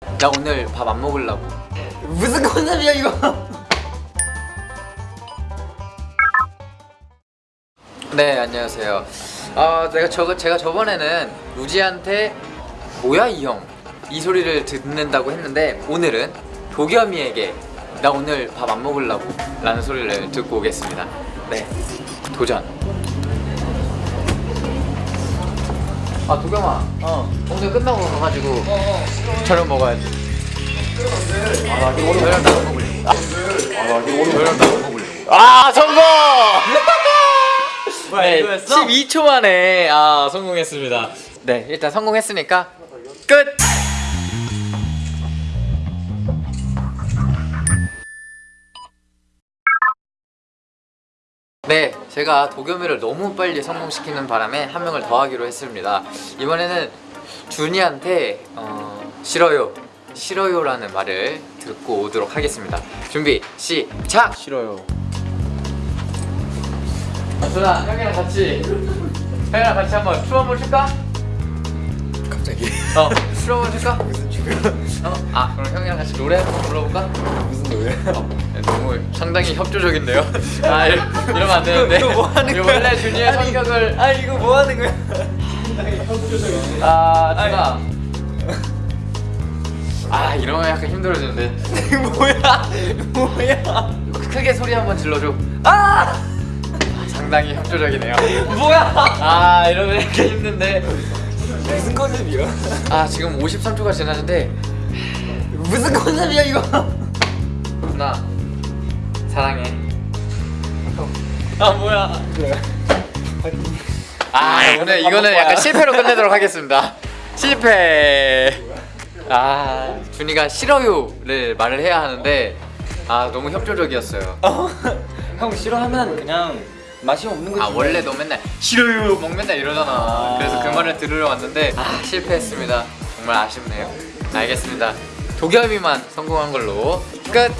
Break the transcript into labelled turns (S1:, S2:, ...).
S1: 나 오늘 밥 안 먹으려고.
S2: 무슨 컨셉이야 이거?
S1: 네 안녕하세요. 아 내가 저 제가 저번에는 우지한테 뭐야 이 형? 이 소리를 듣는다고 했는데 오늘은 도겸이에게 나 오늘 밥 안 먹으려고 라는 소리를 듣고 오겠습니다. 네 도전 아 도겸아
S2: 어.
S1: 오늘 끝나고 가가지고
S2: 어.
S1: 저녁 먹어야지 아나 오늘 저녁 나안 먹을래 아나 오늘 저녁 나안 먹을래 아 성공
S2: 뭐야
S1: 네,
S2: 이거였어?
S1: 12초 만에 아 성공했습니다. 네, 일단 성공했으니까 끝. 네, 제가 도겸이를 너무 빨리 성공시키는 바람에 한 명을 더 하기로 했습니다. 이번에는 준이한테 어, 싫어요, 싫어요라는 말을 듣고 오도록 하겠습니다. 준비 시작.
S2: 싫어요.
S1: 준아, 형이랑 같이 형이랑 같이 한번 춤 한번 출까?
S2: 갑자기
S1: 어, 춤 한번 출까? 어, 아 그럼 형이랑 같이 노래 한번 불러볼까?
S2: 무슨 노래?
S1: 어, 너무 상당히 협조적인데요. 아 이- 이러면 안 되는데.
S2: 이거 뭐 하는 거야?
S1: 원래 준이의
S2: 아니,
S1: 성격을
S2: 아 이거 뭐 하는 거야?
S1: 아 준아. 아 이러면 약간 힘들어지는데.
S2: 뭐야? 뭐야?
S1: 크게 소리 한번 질러줘. 아! 상당히 협조적이네요.
S2: 뭐야?
S1: 아 이러면 약간 힘든데.
S2: 무슨 컨셉이야?
S1: 아 지금 53초가 지났는데
S2: 무슨 컨셉이야 이거?
S1: 준아 사랑해.
S2: 아 뭐야?
S1: 아 오늘 이거는 약간 실패로 끝내도록 하겠습니다 실패 아 준이가 싫어요를 말을 해야 하는데 아 너무 협조적이었어요
S2: 어? 형 싫어하면 그냥 맛이 없는 거지.
S1: 아 원래 너 맨날 싫어요 막 맨날 이러잖아
S2: 아.
S1: 그래서 그 말을 들으러 왔는데 아. 실패했습니다. 정말 아쉽네요. 알겠습니다. 도겸이만 성공한 걸로 끝